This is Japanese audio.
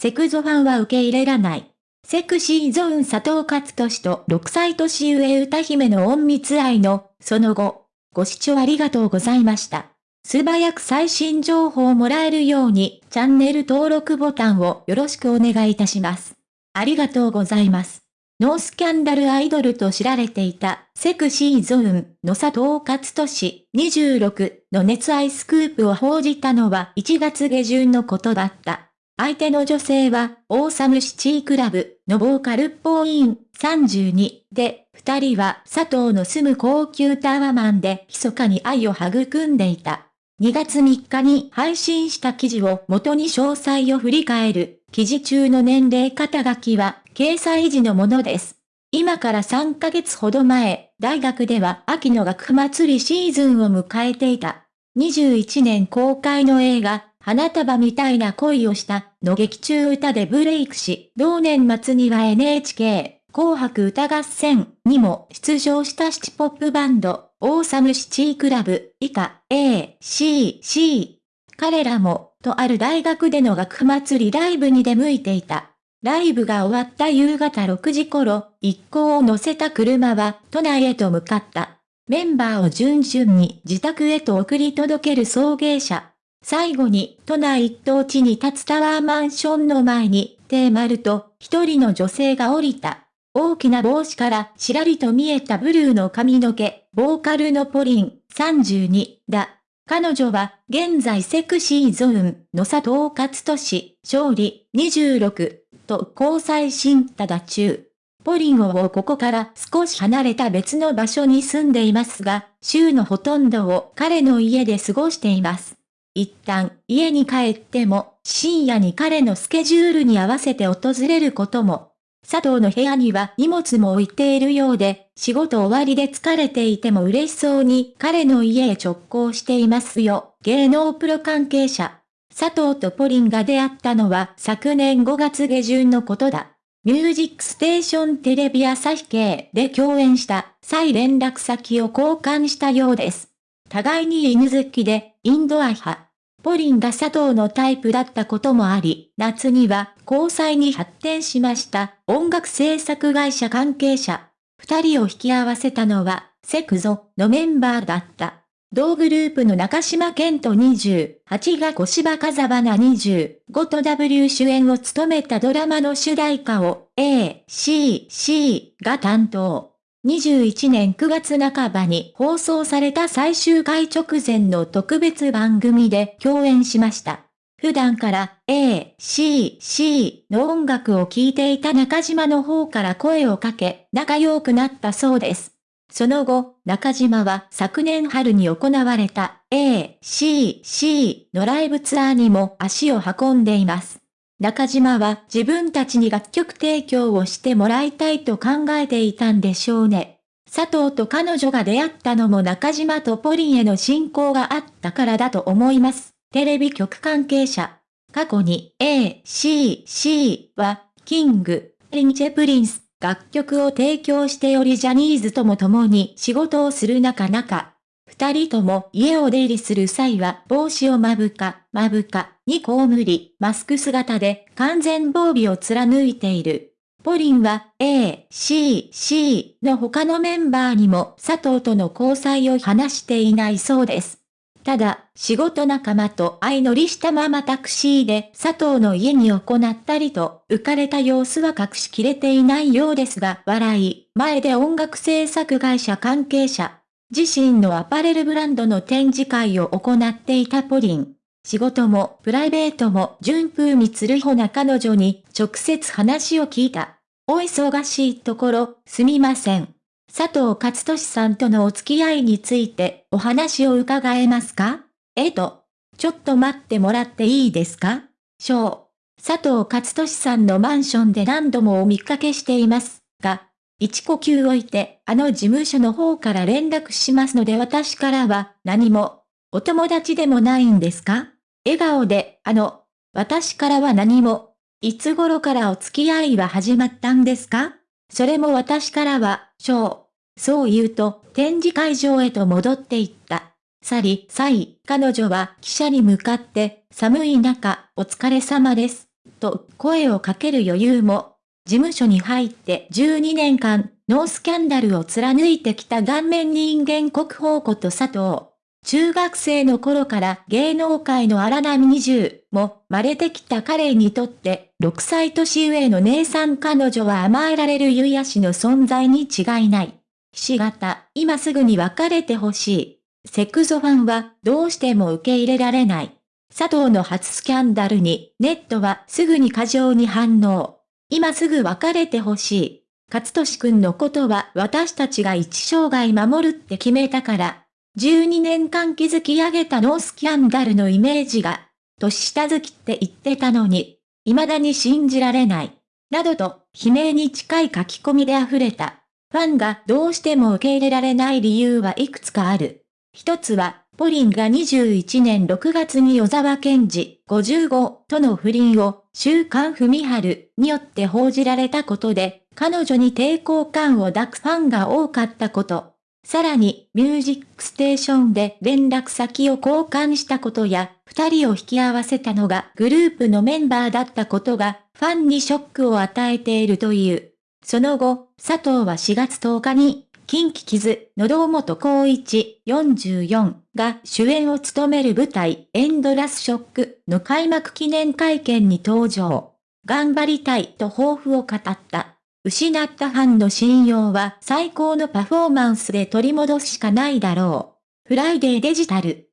セクゾファンは受け入れらない。セクシーゾーン佐藤勝利と6歳年上歌姫の隠密愛の、その後、ご視聴ありがとうございました。素早く最新情報をもらえるように、チャンネル登録ボタンをよろしくお願いいたします。ありがとうございます。ノースキャンダルアイドルと知られていた、セクシーゾーンの佐藤勝利26の熱愛スクープを報じたのは1月下旬のことだった。相手の女性は、オーサムシティクラブのボーカルっぽいん32で、二人は佐藤の住む高級タワマンで密かに愛を育んでいた。2月3日に配信した記事を元に詳細を振り返る、記事中の年齢肩書きは、掲載時のものです。今から3ヶ月ほど前、大学では秋の学祭りシーズンを迎えていた。21年公開の映画、花束みたいな恋をしたの劇中歌でブレイクし、同年末には NHK 紅白歌合戦にも出場したシティポップバンド、オーサムシティクラブ、以下、A、C、C。彼らも、とある大学での学祭りライブに出向いていた。ライブが終わった夕方6時頃、一行を乗せた車は都内へと向かった。メンバーを順々に自宅へと送り届ける送迎車。最後に、都内一等地に立つタワーマンションの前に、テーマルと一人の女性が降りた。大きな帽子からちらりと見えたブルーの髪の毛、ボーカルのポリン、32だ。彼女は、現在セクシーゾーンの佐藤勝利、勝利、26と交際新ただ中。ポリンをここから少し離れた別の場所に住んでいますが、週のほとんどを彼の家で過ごしています。一旦家に帰っても深夜に彼のスケジュールに合わせて訪れることも。佐藤の部屋には荷物も置いているようで、仕事終わりで疲れていても嬉しそうに彼の家へ直行していますよ。芸能プロ関係者。佐藤とポリンが出会ったのは昨年5月下旬のことだ。ミュージックステーションテレビ朝日系で共演した際連絡先を交換したようです。互いに犬好きで、インドア派。ポリンが佐藤のタイプだったこともあり、夏には交際に発展しました音楽制作会社関係者。二人を引き合わせたのは、セクゾのメンバーだった。同グループの中島健人28が小芝風花25と W 主演を務めたドラマの主題歌を A、C、C が担当。21年9月半ばに放送された最終回直前の特別番組で共演しました。普段から A、C、C の音楽を聴いていた中島の方から声をかけ、仲良くなったそうです。その後、中島は昨年春に行われた A、C、C のライブツアーにも足を運んでいます。中島は自分たちに楽曲提供をしてもらいたいと考えていたんでしょうね。佐藤と彼女が出会ったのも中島とポリンへの信仰があったからだと思います。テレビ局関係者。過去に A、C、C は、キング、リンチェプリンス、楽曲を提供しておりジャニーズとも共に仕事をする中々、二人とも家を出入りする際は帽子をまぶか、まぶか、にこうむり、マスク姿で完全防備を貫いている。ポリンは A、C、C の他のメンバーにも佐藤との交際を話していないそうです。ただ、仕事仲間と相乗りしたままタクシーで佐藤の家に行ったりと、浮かれた様子は隠しきれていないようですが、笑い、前で音楽制作会社関係者、自身のアパレルブランドの展示会を行っていたポリン。仕事もプライベートも順風につるほな彼女に直接話を聞いた。お忙しいところ、すみません。佐藤勝利さんとのお付き合いについてお話を伺えますか？えと、ちょっと待ってもらっていいですか？小。佐藤勝利さんのマンションで何度もお見かけしていますが、一呼吸置いて、あの事務所の方から連絡しますので私からは何も、お友達でもないんですか？笑顔で、あの、私からは何も、いつ頃からお付き合いは始まったんですか？それも私からは、しょう。そう言うと、展示会場へと戻っていった。去り、さい、彼女は記者に向かって、寒い中、お疲れ様です。と声をかける余裕も、事務所に入って12年間、ノースキャンダルを貫いてきた顔面人間国宝こと佐藤。中学生の頃から芸能界の荒波20も慣れてきた彼にとって、6歳年上の姉さん彼女は甘えられるゆやしの存在に違いない。ひし形、今すぐに別れてほしい。セクゾファンはどうしても受け入れられない。佐藤の初スキャンダルにネットはすぐに過剰に反応。今すぐ別れてほしい。勝利くんのことは私たちが一生涯守るって決めたから。12年間築き上げたノースキャンダルのイメージが、年下好きって言ってたのに、未だに信じられない。などと、悲鳴に近い書き込みで溢れた。ファンがどうしても受け入れられない理由はいくつかある。一つは、ポリンが21年6月に小沢健二55との不倫を週刊文春によって報じられたことで、彼女に抵抗感を抱くファンが多かったこと。さらに、ミュージックステーションで連絡先を交換したことや、二人を引き合わせたのがグループのメンバーだったことが、ファンにショックを与えているという。その後、佐藤は4月10日に、近畿傷、の堂本光一44が主演を務める舞台エンドラスショックの開幕記念会見に登場。頑張りたいと抱負を語った。失ったファンの信用は最高のパフォーマンスで取り戻すしかないだろう。フライデーデジタル